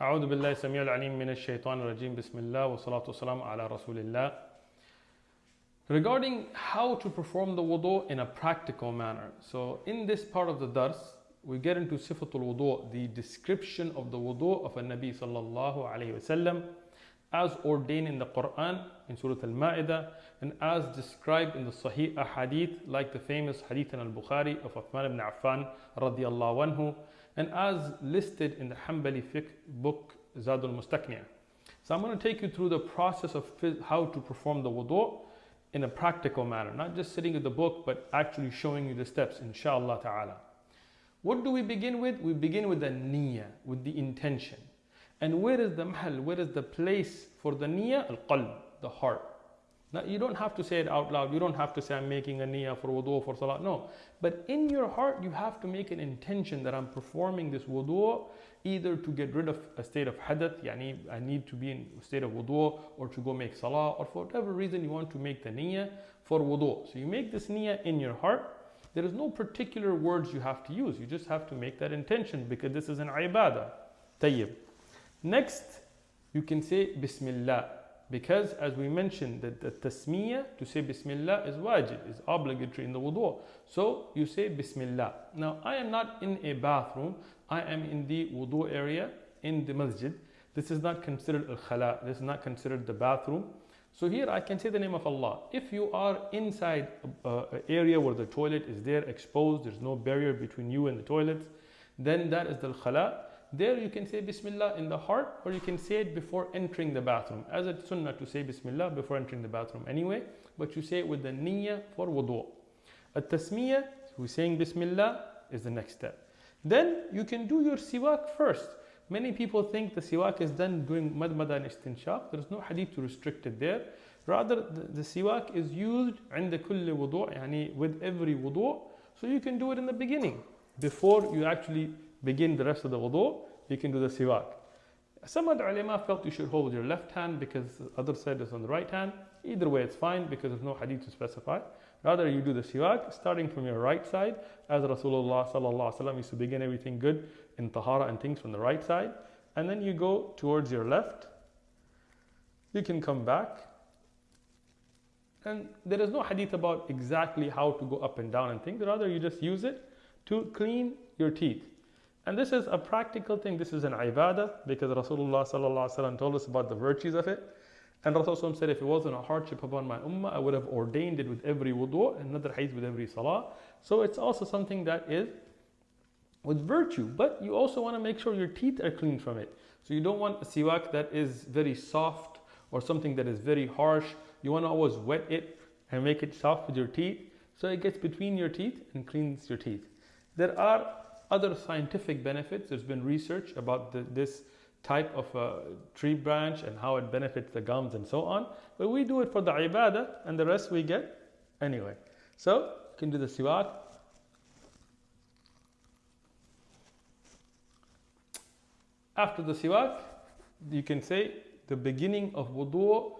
أعوذ بالله السميع العليم من الشيطان الرجيم بسم الله والصلاة والسلام على رسول الله Regarding how to perform the wudu in a practical manner. So in this part of the dars, we get into sifatul wudu, the description of the wudu of a Nabi sallallahu alayhi wasallam as ordained in the Quran in Surah Al-Ma'idah and as described in the Sahih Ahadith like the famous Hadith in Al-Bukhari of Uthman ibn Affan radiyallahu anhu and as listed in the Hanbali fiqh book Zadul Mustaqni'. So I'm going to take you through the process of how to perform the wudu in a practical manner, not just sitting with the book, but actually showing you the steps, inshallah ta'ala. What do we begin with? We begin with the niyyah, with the intention. And where is the mahal, where is the place for the niyyah? Al-qalb, the heart. Now, you don't have to say it out loud. You don't have to say, I'm making a niyyah for wudu, for salah. No. But in your heart, you have to make an intention that I'm performing this wudu either to get rid of a state of hadath, yani I need to be in a state of wudu, or to go make salah, or for whatever reason you want to make the niyyah for wudu. So you make this niyyah in your heart. There is no particular words you have to use. You just have to make that intention because this is an ibadah. Tayyib. Next, you can say Bismillah. Because as we mentioned that the tasmiyah to say Bismillah is wajib, is obligatory in the wudu. So you say Bismillah. Now I am not in a bathroom. I am in the wudu area in the masjid. This is not considered al-khala. This is not considered the bathroom. So here I can say the name of Allah. If you are inside an area where the toilet is there exposed, there's no barrier between you and the toilet then that is the khala. There you can say Bismillah in the heart or you can say it before entering the bathroom. As it's sunnah to say Bismillah before entering the bathroom anyway, but you say it with the niyyah for wudu. At tasmiyah, we're saying Bismillah is the next step. Then you can do your siwak first. Many people think the siwak is done doing madmada and istinshaq. There is no hadith to restrict it there. Rather, the, the siwak is used عند كل wudu, يعني with every wudu. So you can do it in the beginning. Before you actually begin the rest of the wudu, you can do the siwak. Some other ulama felt you should hold your left hand because the other side is on the right hand. Either way, it's fine because there's no hadith to specify. Rather, you do the siwak starting from your right side, as Rasulullah sallallahu used to begin everything good in tahara and things from the right side, and then you go towards your left. You can come back, and there is no hadith about exactly how to go up and down and things. Rather, you just use it to clean your teeth. And this is a practical thing. This is an ibadah because Rasulullah wasallam told us about the virtues of it. And Rasulullah said, if it wasn't a hardship upon my ummah, I would have ordained it with every wudu, and another hadith with every salah. So it's also something that is with virtue, but you also want to make sure your teeth are clean from it. So you don't want a siwak that is very soft or something that is very harsh. You want to always wet it and make it soft with your teeth so it gets between your teeth and cleans your teeth. There are other scientific benefits. There's been research about the, this type of a tree branch and how it benefits the gums and so on. But we do it for the ibadah and the rest we get anyway. So you can do the siwak. After the siwak, you can say the beginning of wudu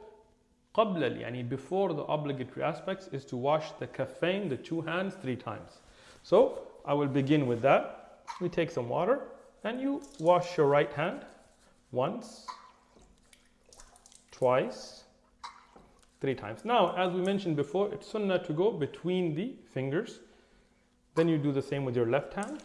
قبل يعني before the obligatory aspects is to wash the kaffain, the two hands, three times. So I will begin with that. We take some water and you wash your right hand once, twice, three times. Now, as we mentioned before, it's sunnah to go between the fingers. Then you do the same with your left hand.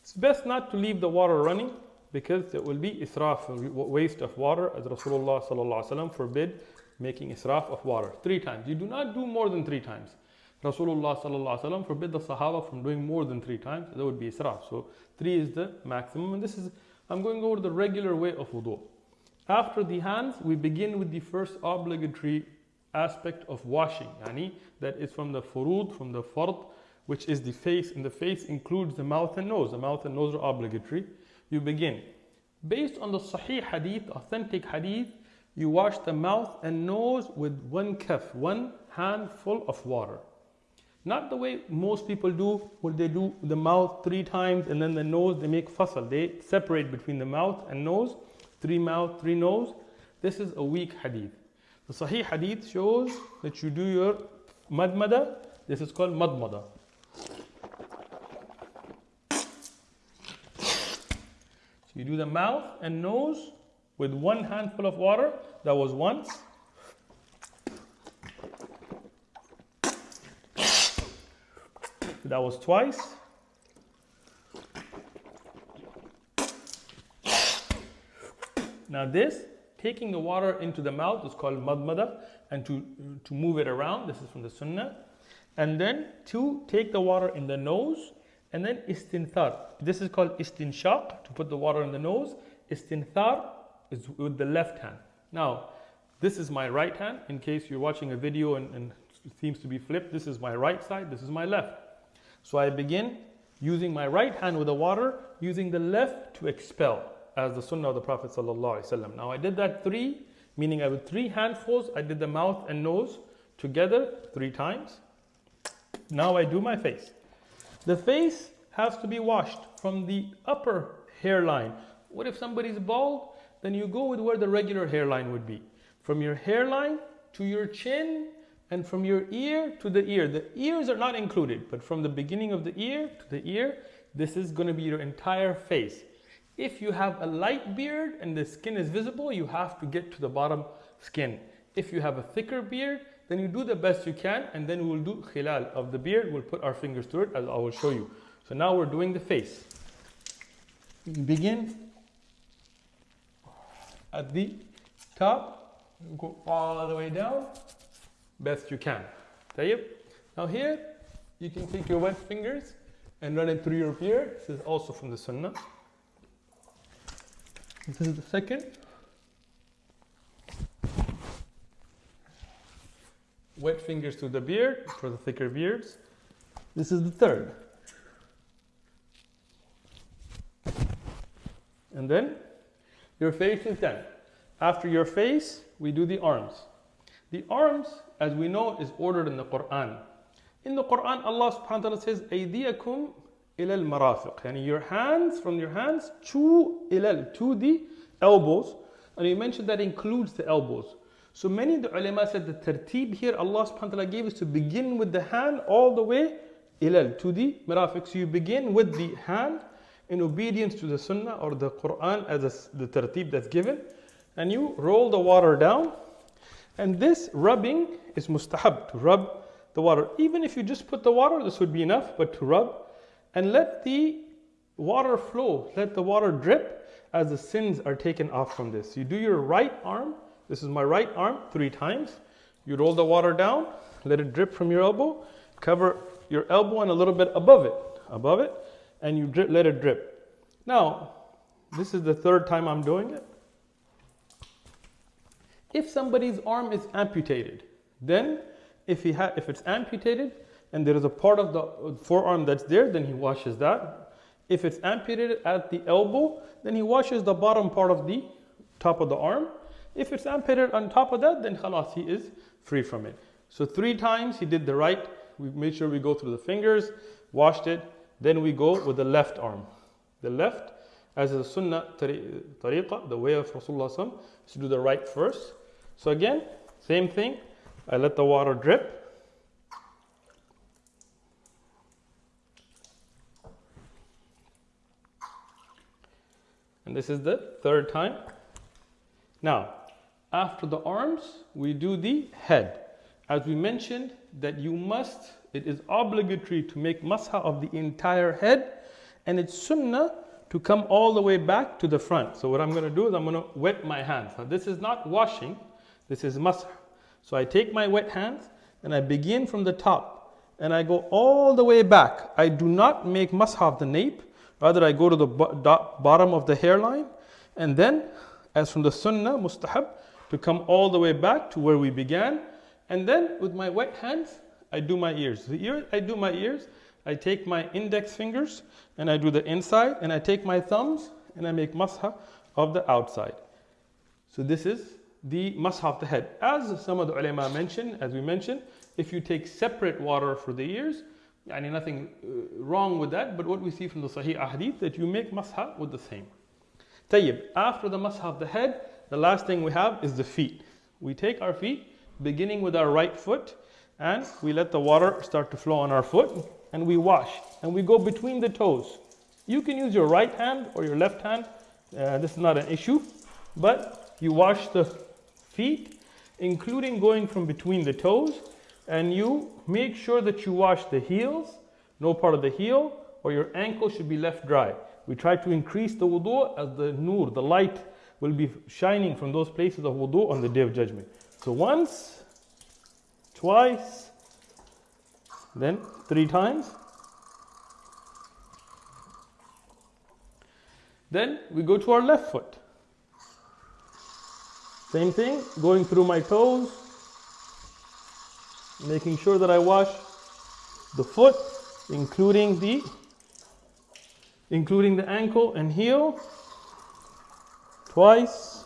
It's best not to leave the water running because it will be israf, waste of water, as Rasulullah forbid making israf of water three times. You do not do more than three times. Rasulullah forbid the Sahaba from doing more than three times. That would be israf. So three is the maximum, and this is I'm going over the regular way of wudu. After the hands, we begin with the first obligatory aspect of washing. Yani that is from the furud, from the fard, which is the face, and the face includes the mouth and nose. The mouth and nose are obligatory. You begin. Based on the Sahih hadith, authentic hadith, you wash the mouth and nose with one kaf, one handful of water. Not the way most people do, where they do the mouth three times and then the nose, they make fasal. They separate between the mouth and nose, three mouth, three nose. This is a weak hadith. The Sahih hadith shows that you do your madmada. This is called madmada. So you do the mouth and nose with one handful of water. That was once. That was twice. Now this, taking the water into the mouth is called madmada and to, to move it around, this is from the sunnah. And then to take the water in the nose and then istinthar. This is called istinshaq, to put the water in the nose. Istinthar is with the left hand. Now, this is my right hand. In case you're watching a video and, and it seems to be flipped, this is my right side, this is my left. So I begin using my right hand with the water, using the left to expel, as the sunnah of the Prophet ﷺ. Now I did that three, meaning I with three handfuls, I did the mouth and nose together three times. Now I do my face. The face has to be washed from the upper hairline. What if somebody's bald? Then you go with where the regular hairline would be. From your hairline to your chin and from your ear to the ear. The ears are not included, but from the beginning of the ear to the ear, this is going to be your entire face. If you have a light beard and the skin is visible, you have to get to the bottom skin. If you have a thicker beard, then you do the best you can and then we'll do khilal of the beard. We'll put our fingers through it as I will show you. So now we're doing the face. Begin at the top, go all the way down, best you can. طيب? Now here, you can take your wet fingers and run it through your beard. This is also from the sunnah. This is the second. Wet fingers to the beard for the thicker beards. This is the third. And then your face is done. After your face, we do the arms. The arms, as we know, is ordered in the Quran. In the Quran, Allah subhanahu wa ta'ala says, Aydiyakum ilal marafiq. And your hands, from your hands to ilal, to the elbows. And you mentioned that includes the elbows. So many of the ulama said the tertib here, Allah subhanahu wa ta'ala gave is to begin with the hand all the way ilal, to the marafiq. So you begin with the hand in obedience to the sunnah or the Quran as the tertib that's given. And you roll the water down and this rubbing is mustahab, to rub the water. Even if you just put the water, this would be enough, but to rub and let the water flow, let the water drip as the sins are taken off from this. You do your right arm, this is my right arm, three times. You roll the water down, let it drip from your elbow, cover your elbow and a little bit above it, above it, and you drip, let it drip. Now, this is the third time I'm doing it. If somebody's arm is amputated, then if, he ha- if it's amputated and there is a part of the forearm that's there, then he washes that. If it's amputated at the elbow, then he washes the bottom part of the top of the arm. If it's amputated on top of that, then khalas, he is free from it. So three times he did the right. We made sure we go through the fingers, washed it. Then we go with the left arm. The left, as a sunnah tariqah, the way of Rasulullah is to do the right first. So again, same thing. I let the water drip. And this is the third time. Now, after the arms, we do the head. As we mentioned, that you must, it is obligatory to make masah of the entire head, and it's sunnah to come all the way back to the front. So what I'm going to do is I'm going to wet my hands. Now this is not washing, this is masah. So I take my wet hands and I begin from the top and I go all the way back. I do not make masah of the nape, rather I go to the bottom of the hairline and then as from the sunnah mustahab to come all the way back to where we began and then with my wet hands I do my ears. The ear I do my ears, I take my index fingers and I do the inside and I take my thumbs and I make masah of the outside. So this is the masah of the head. As some of the ulama mentioned, as we mentioned, if you take separate water for the ears, I mean nothing uh, wrong with that, but what we see from the Sahih Ahadith that you make masah with the same. Tayyib, after the masah of the head, the last thing we have is the feet. We take our feet, beginning with our right foot, and we let the water start to flow on our foot, and we wash, and we go between the toes. You can use your right hand or your left hand Uh, this is not an issue, but you wash the feet, including going from between the toes, and you make sure that you wash the heels, no part of the heel, or your ankle should be left dry. We try to increase the wudu as the nur, the light, will be shining from those places of wudu on the day of judgment. So once, twice, then three times. Then we go to our left foot. Same thing, going through my toes, making sure that I wash the foot, including the including the ankle and heel twice,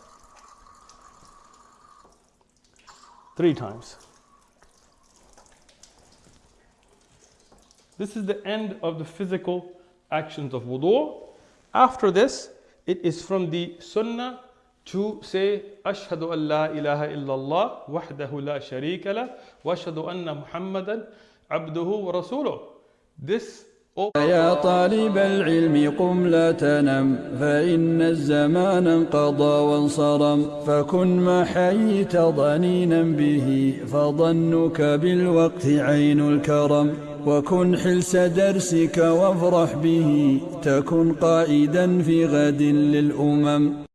three times. This is the end of the physical actions of wudu. After this, it is from the sunnah to say, Ashhadu an la ilaha illallah, wahdahu la sharika la, wa ashhadu anna muhammadan abduhu wa rasuluh. This يا طالب العلم قم لا تنم فإن الزمان انقضى وانصرم فكن ما حييت ضنينا به فظنك بالوقت عين الكرم وكن حلس درسك وافرح به تكن قائدا في غد للأمم.